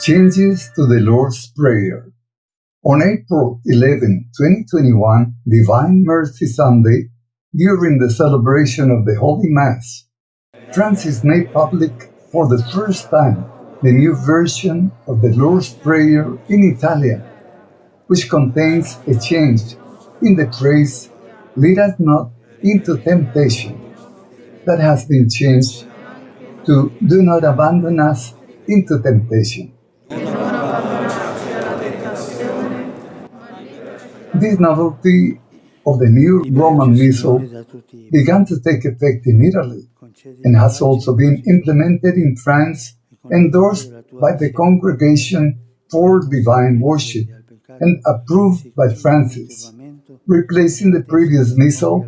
Changes to the Lord's Prayer. On April 11, 2021, Divine Mercy Sunday, during the celebration of the Holy Mass, Francis made public for the first time the new version of the Lord's Prayer in Italian, which contains a change in the phrase, lead us not into temptation, that has been changed to do not abandon us into temptation. This novelty of the new Roman Missal began to take effect in Italy and has also been implemented in France, endorsed by the Congregation for Divine Worship and approved by Francis, replacing the previous Missal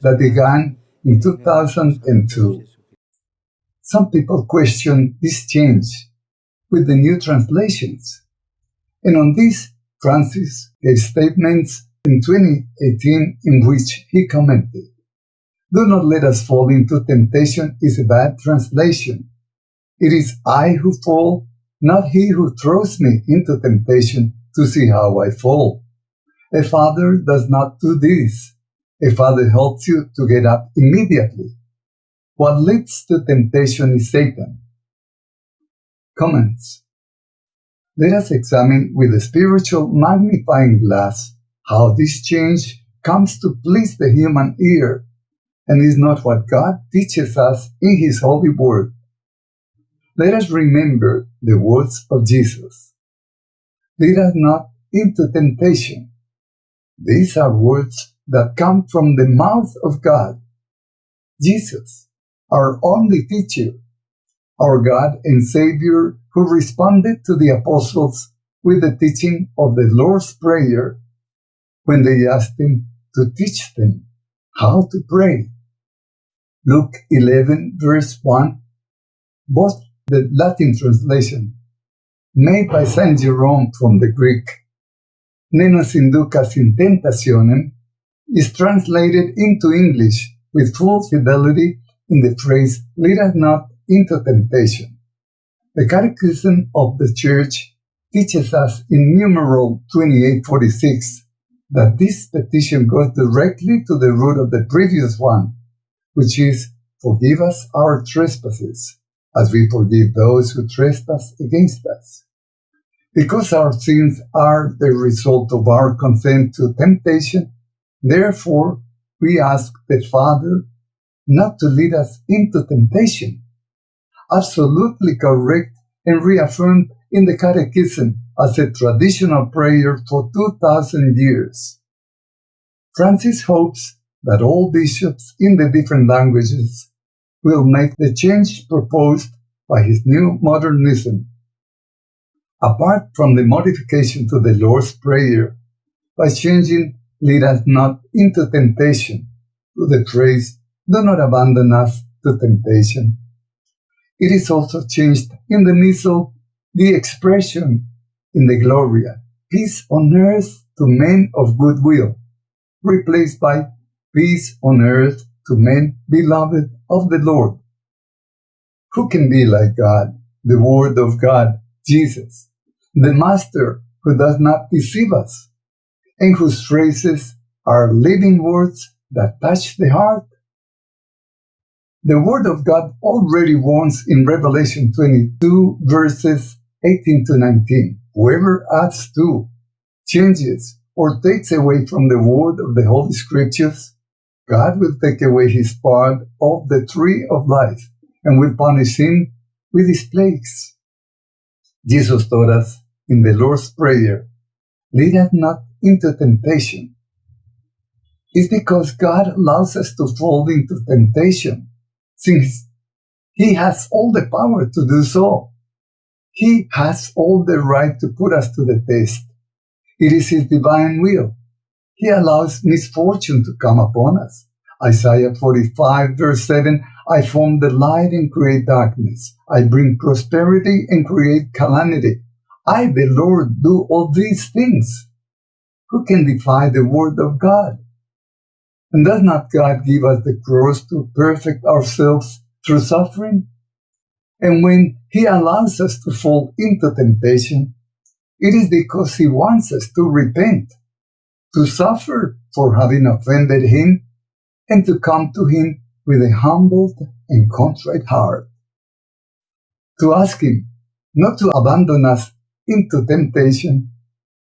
that began in 2002. Some people question this change with the new translations, and on this Francis gave statements in 2018 in which he commented, Do not let us fall into temptation is a bad translation. It is I who fall, not he who throws me into temptation to see how I fall. A father does not do this. A father helps you to get up immediately. What leads to temptation is Satan. Comments let us examine with a spiritual magnifying glass how this change comes to please the human ear and is not what God teaches us in His holy word. Let us remember the words of Jesus. Lead us not into temptation. These are words that come from the mouth of God. Jesus, our only teacher, our God and Savior who responded to the apostles with the teaching of the Lord's Prayer when they asked him to teach them how to pray. Luke 11, verse 1, both the Latin translation, made by Saint Jerome from the Greek, ne nos inducas in tentationem, is translated into English with full fidelity in the phrase, lead us not into temptation. The Catechism of the Church teaches us in numeral 2846 that this petition goes directly to the root of the previous one, which is, Forgive us our trespasses, as we forgive those who trespass against us. Because our sins are the result of our consent to temptation, therefore we ask the Father not to lead us into temptation, absolutely correct and reaffirmed in the Catechism as a traditional prayer for 2,000 years. Francis hopes that all bishops in the different languages will make the change proposed by his new modernism. Apart from the modification to the Lord's Prayer, by changing lead us not into temptation to the phrase do not abandon us to temptation it is also changed in the Missal, the expression in the Gloria, peace on earth to men of good will, replaced by peace on earth to men beloved of the Lord. Who can be like God, the Word of God, Jesus, the Master who does not deceive us, and whose phrases are living words that touch the heart the Word of God already warns in Revelation 22, verses 18 to 19. Whoever adds to, changes, or takes away from the Word of the Holy Scriptures, God will take away his part of the tree of life and will punish him with his plagues. Jesus taught us in the Lord's Prayer, lead us not into temptation. It's because God allows us to fall into temptation since he has all the power to do so. He has all the right to put us to the test. It is his divine will. He allows misfortune to come upon us. Isaiah 45 verse 7, I form the light and create darkness. I bring prosperity and create calamity. I, the Lord, do all these things. Who can defy the word of God? And does not God give us the cross to perfect ourselves through suffering? And when He allows us to fall into temptation, it is because He wants us to repent, to suffer for having offended Him, and to come to Him with a humbled and contrite heart. To ask Him not to abandon us into temptation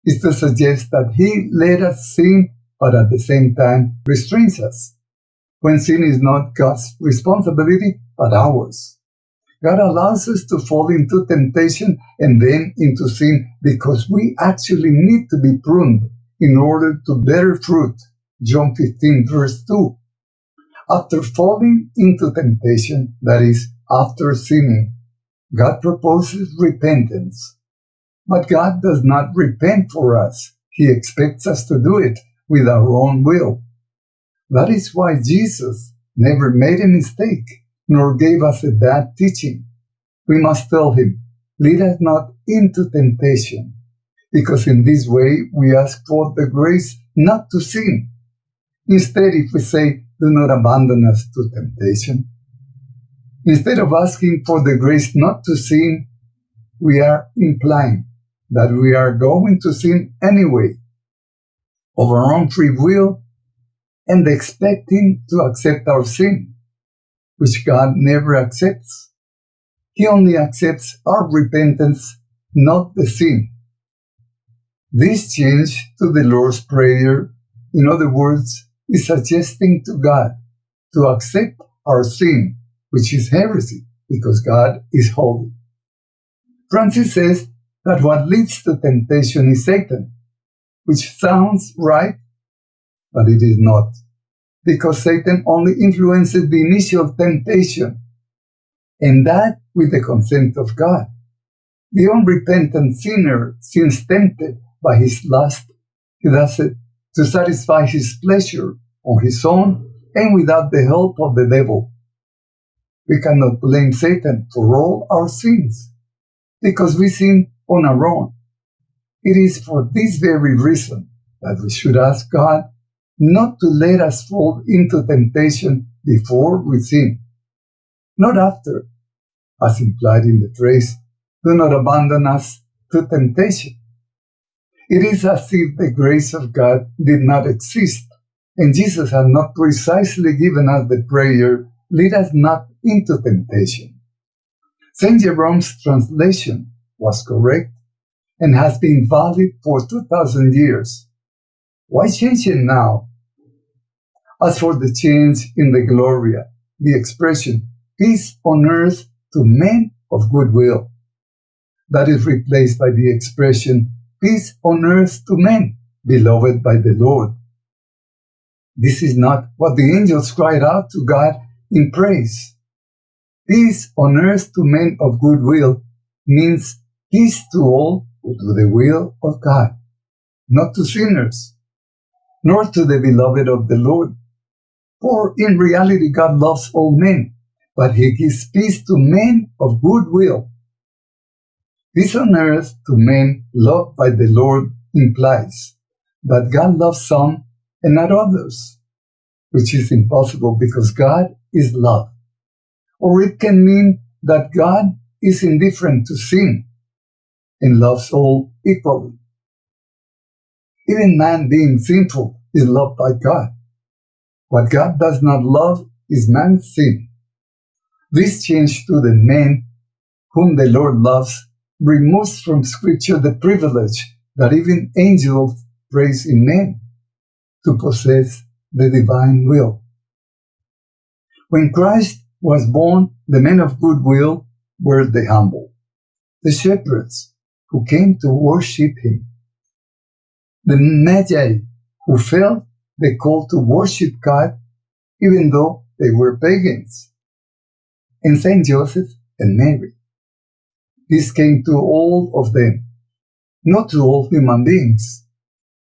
is to suggest that He let us sin, but at the same time restrains us, when sin is not God's responsibility, but ours. God allows us to fall into temptation and then into sin because we actually need to be pruned in order to bear fruit. John 15 verse 2. After falling into temptation, that is, after sinning, God proposes repentance. But God does not repent for us. He expects us to do it with our own will. That is why Jesus never made a mistake nor gave us a bad teaching. We must tell him, lead us not into temptation, because in this way we ask for the grace not to sin. Instead, if we say, do not abandon us to temptation, instead of asking for the grace not to sin, we are implying that we are going to sin anyway, of our own free will, and expecting to accept our sin which God never accepts. He only accepts our repentance, not the sin. This change to the Lord's Prayer, in other words, is suggesting to God to accept our sin, which is heresy, because God is holy. Francis says that what leads to temptation is Satan, which sounds right, but it is not because Satan only influences the initial temptation, and that with the consent of God. The unrepentant sinner, since tempted by his lust, he does it to satisfy his pleasure on his own and without the help of the devil. We cannot blame Satan for all our sins, because we sin on our own. It is for this very reason that we should ask God not to let us fall into temptation before we sin, not after, as implied in the phrase, do not abandon us to temptation. It is as if the grace of God did not exist, and Jesus had not precisely given us the prayer, lead us not into temptation. St. Jerome's translation was correct and has been valid for 2,000 years. Why change it now? As for the change in the Gloria, the expression peace on earth to men of goodwill, that is replaced by the expression peace on earth to men beloved by the Lord. This is not what the angels cried out to God in praise. Peace on earth to men of goodwill means peace to all do the will of God, not to sinners nor to the beloved of the Lord. For in reality, God loves all men, but he gives peace to men of good will. Peace on earth to men loved by the Lord implies that God loves some and not others, which is impossible because God is love. Or it can mean that God is indifferent to sin and loves all equally. Even man being sinful is loved by God. What God does not love is man's sin. This change to the man whom the Lord loves removes from Scripture the privilege that even angels praise in men to possess the divine will. When Christ was born, the men of goodwill were the humble, the shepherds who came to worship him the Magi who felt the call to worship God even though they were pagans, and Saint Joseph and Mary. This came to all of them, not to all human beings,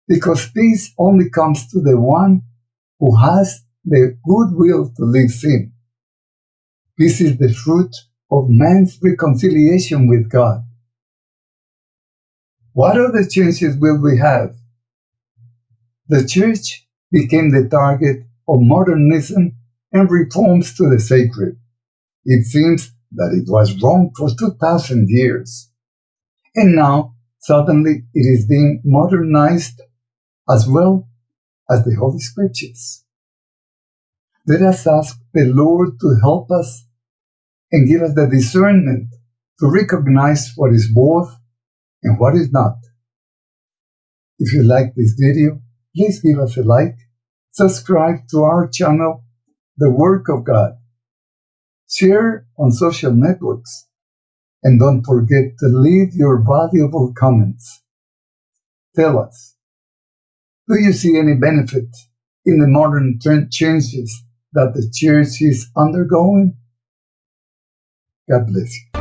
because peace only comes to the one who has the goodwill to live sin. This is the fruit of man's reconciliation with God. What other chances will we have the church became the target of modernism and reforms to the sacred. It seems that it was wrong for 2000 years. And now, suddenly, it is being modernized as well as the Holy Scriptures. Let us ask the Lord to help us and give us the discernment to recognize what is both and what is not. If you like this video, please give us a like, subscribe to our channel, The Work of God, share on social networks, and don't forget to leave your valuable comments. Tell us, do you see any benefit in the modern changes that the church is undergoing? God bless you.